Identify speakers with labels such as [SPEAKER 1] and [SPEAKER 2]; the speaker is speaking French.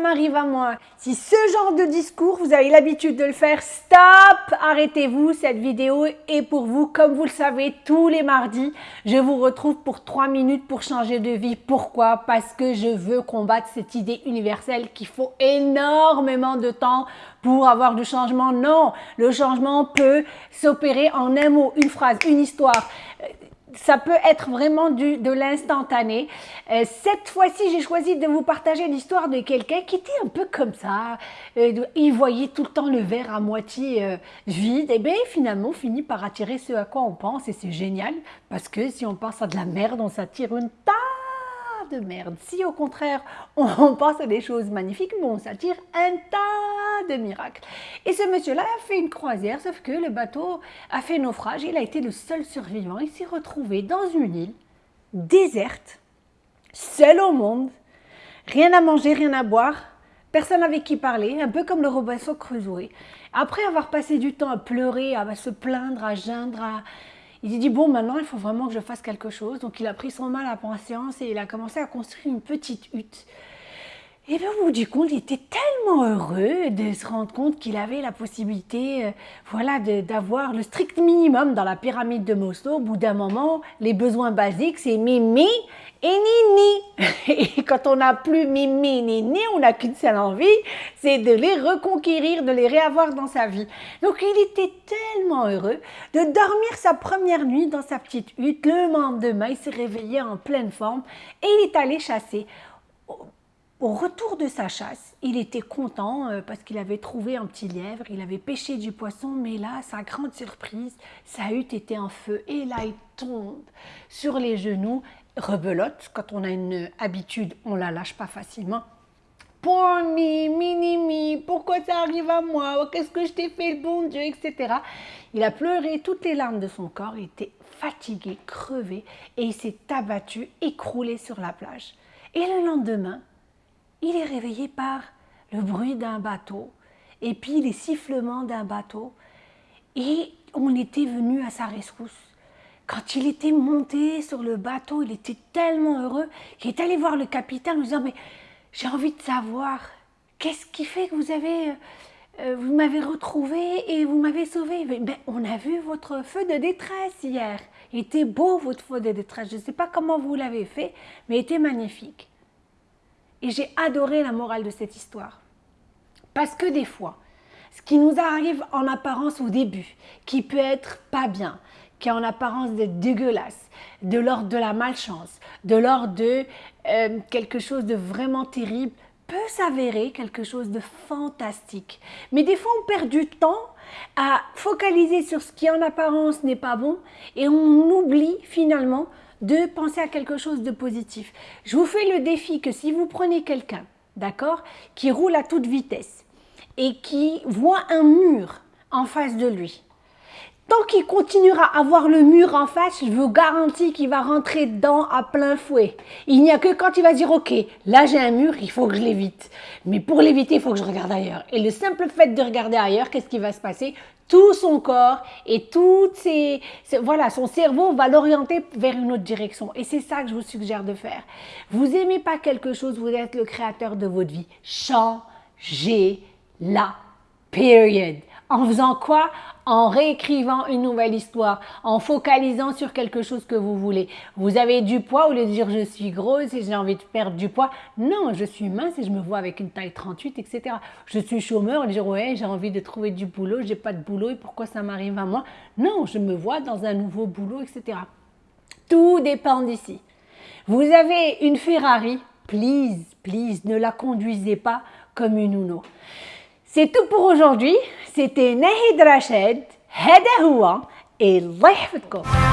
[SPEAKER 1] m'arrive à moi. Si ce genre de discours, vous avez l'habitude de le faire, stop, arrêtez-vous, cette vidéo est pour vous. Comme vous le savez, tous les mardis, je vous retrouve pour 3 minutes pour changer de vie. Pourquoi? Parce que je veux combattre cette idée universelle qu'il faut énormément de temps pour avoir du changement. Non, le changement peut s'opérer en un mot, une phrase, une histoire ça peut être vraiment du, de l'instantané. Euh, cette fois-ci, j'ai choisi de vous partager l'histoire de quelqu'un qui était un peu comme ça. Euh, il voyait tout le temps le verre à moitié euh, vide. Et bien, finalement, finit par attirer ce à quoi on pense. Et c'est génial, parce que si on pense à de la merde, on s'attire une tas de merde. Si au contraire, on pense à des choses magnifiques, bon, on s'attire un tas de miracles. Et ce monsieur-là a fait une croisière, sauf que le bateau a fait naufrage. Il a été le seul survivant. Il s'est retrouvé dans une île déserte, seul au monde, rien à manger, rien à boire, personne avec qui parler, un peu comme le Robinson Crusoe. Après avoir passé du temps à pleurer, à se plaindre, à geindre, à il s'est dit, bon, maintenant, il faut vraiment que je fasse quelque chose. Donc, il a pris son mal à patience et il a commencé à construire une petite hutte. Et bien, au bout du compte, il était tellement heureux de se rendre compte qu'il avait la possibilité euh, voilà, d'avoir le strict minimum dans la pyramide de Maslow. Au bout d'un moment, les besoins basiques, c'est mimi et nini. Et quand on n'a plus mimi, nini, on n'a qu'une seule envie, c'est de les reconquérir, de les réavoir dans sa vie. Donc il était tellement heureux de dormir sa première nuit dans sa petite hutte. Le lendemain, il s'est réveillé en pleine forme et il est allé chasser. Au retour de sa chasse, il était content euh, parce qu'il avait trouvé un petit lièvre, il avait pêché du poisson, mais là, sa grande surprise, sa hutte était en feu et là, il tombe sur les genoux rebelote. Quand on a une habitude, on la lâche pas facilement. Pour mi, pourquoi ça arrive à moi? Qu'est-ce que je t'ai fait, le bon Dieu, etc. Il a pleuré toutes les larmes de son corps, il était fatigué, crevé, et il s'est abattu, écroulé sur la plage. Et le lendemain, il est réveillé par le bruit d'un bateau, et puis les sifflements d'un bateau, et on était venu à sa rescousse. Quand il était monté sur le bateau, il était tellement heureux qu'il est allé voir le capitaine en disant Mais j'ai envie de savoir, qu'est-ce qui fait que vous avez. Euh, vous m'avez retrouvé et vous m'avez sauvé? Ben, on a vu votre feu de détresse hier. Il était beau votre feu de détresse. Je ne sais pas comment vous l'avez fait, mais il était magnifique. Et j'ai adoré la morale de cette histoire. Parce que des fois, ce qui nous arrive en apparence au début, qui peut être pas bien, qui en apparence d'être dégueulasse, de l'ordre de la malchance, de l'ordre de euh, quelque chose de vraiment terrible, peut s'avérer quelque chose de fantastique. Mais des fois, on perd du temps à focaliser sur ce qui en apparence n'est pas bon et on oublie finalement de penser à quelque chose de positif. Je vous fais le défi que si vous prenez quelqu'un, d'accord, qui roule à toute vitesse et qui voit un mur en face de lui, Tant qu'il continuera à avoir le mur en face, je vous garantis qu'il va rentrer dedans à plein fouet. Il n'y a que quand il va dire, OK, là j'ai un mur, il faut que je l'évite. Mais pour l'éviter, il faut que je regarde ailleurs. Et le simple fait de regarder ailleurs, qu'est-ce qui va se passer? Tout son corps et toutes ses, voilà, son cerveau va l'orienter vers une autre direction. Et c'est ça que je vous suggère de faire. Vous aimez pas quelque chose, vous êtes le créateur de votre vie. Changez-la. Period. En faisant quoi? En réécrivant une nouvelle histoire, en focalisant sur quelque chose que vous voulez. Vous avez du poids, au lieu de dire je suis grosse et j'ai envie de perdre du poids. Non, je suis mince et je me vois avec une taille 38, etc. Je suis chômeur et dire ouais, j'ai envie de trouver du boulot, j'ai pas de boulot et pourquoi ça m'arrive à moi? Non, je me vois dans un nouveau boulot, etc. Tout dépend d'ici. Vous avez une Ferrari, please, please, ne la conduisez pas comme une Uno. C'est tout pour aujourd'hui. C'était Nahid Rached, Hada et Allah